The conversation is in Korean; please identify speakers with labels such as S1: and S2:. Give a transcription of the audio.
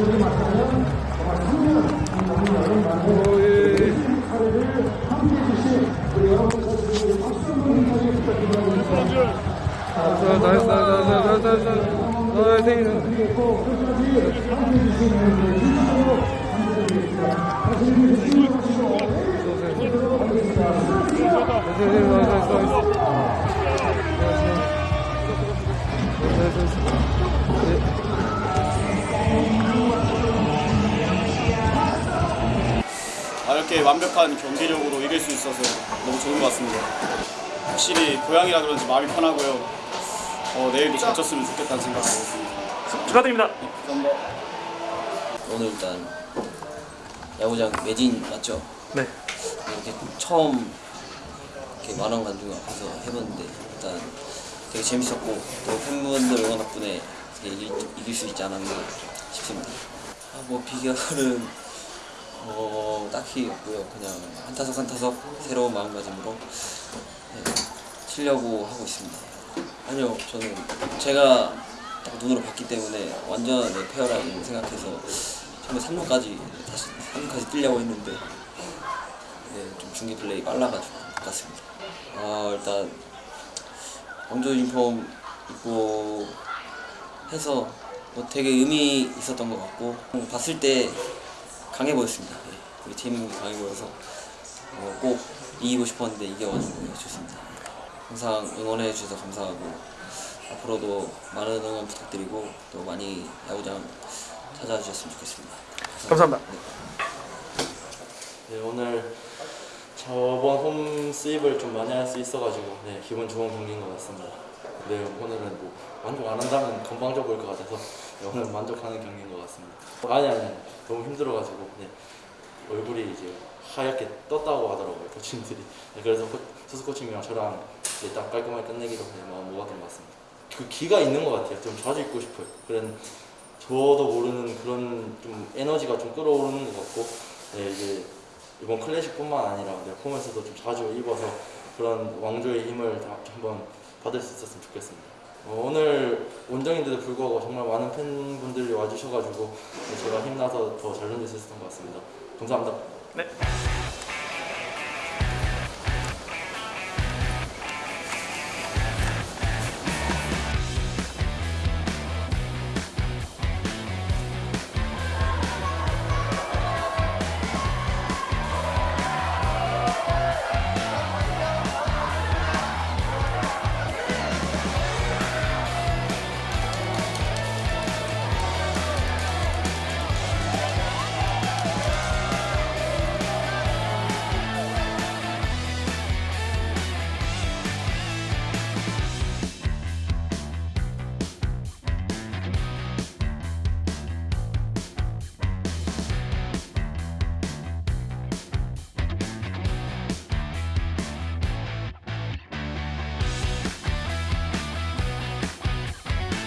S1: 오, 예, 예. 자, 나이스, 나이스, 나이스, 나이스, 나이스. 나이스.
S2: 이렇게 완벽한 경기력으로 이길 수 있어서 너무 좋은 것 같습니다. 확실히 고향이라 그런지 마음이 편하고요. 어, 내일도 잘 쳤으면 좋겠다는 생각이 들었습니다.
S3: 축하드립니다.
S2: 감사합니다.
S4: 오늘 일단 야구장 매진 맞죠?
S3: 네.
S4: 이렇게 처음 이렇게 만원 관중 앞에서 해봤는데 일단 되게 재밌었고 또 팬분들 응원 덕분에 이길, 이길 수 있지 않았나 싶습니다. 아, 뭐 비결은 어, 딱히 없고요. 그냥 한 타석 한 타석 새로운 마음가짐으로 네, 치려고 하고 있습니다. 아니요, 저는 제가 딱 눈으로 봤기 때문에 완전 네, 페어라고 생각해서 처음에 3루까지 다시 3루까지 뛰려고 했는데 네, 좀 중계 플레이 빨라가지고 못 갔습니다. 아 일단 왕조 유니폼 입고 해서 뭐 되게 의미 있었던 것 같고 봤을 때 강해 보였습니다. 네, 우리 팀이 강해 보여서 어, 꼭 이기고 싶었는데 이겨가지고 좋습니다. 항상 응원해 주셔서 감사하고 앞으로도 많은 응원 부탁드리고 또 많이 야구장 찾아주셨으면 좋겠습니다.
S3: 감사합니다.
S5: 네, 오늘 저번 홈 스윕을 좀 많이 할 수 있어가지고 네, 기분 좋은 경기인 것 같습니다. 네, 오늘은 뭐 만족 안 한다면 건방져 보일 것 같아서 네, 오늘 만족하는 경기인 것 같습니다. 아니 아니 너무 힘들어가지고 네, 얼굴이 이제 하얗게 떴다고 하더라고요 코치님들이. 네, 그래서 코, 투수 코치님이랑 저랑 네, 딱 깔끔하게 끝내기로 네, 마음 먹었던 것 같습니다. 그 기가 있는 것 같아요. 좀 자주 입고 싶어요. 그런 저도 모르는 그런 좀 에너지가 좀 끌어오르는 것 같고 네, 이제 이번 클래식뿐만 아니라 네, 홈에서도 좀 자주 입어서 그런 왕조의 힘을 다 한번 받을 수 있었으면 좋겠습니다. 어, 오늘 원정인데도 불구하고 정말 많은 팬분들이 와주셔가지고 네, 제가 힘나서 더 잘 던질 수 있었던 것 같습니다. 감사합니다.
S3: 네.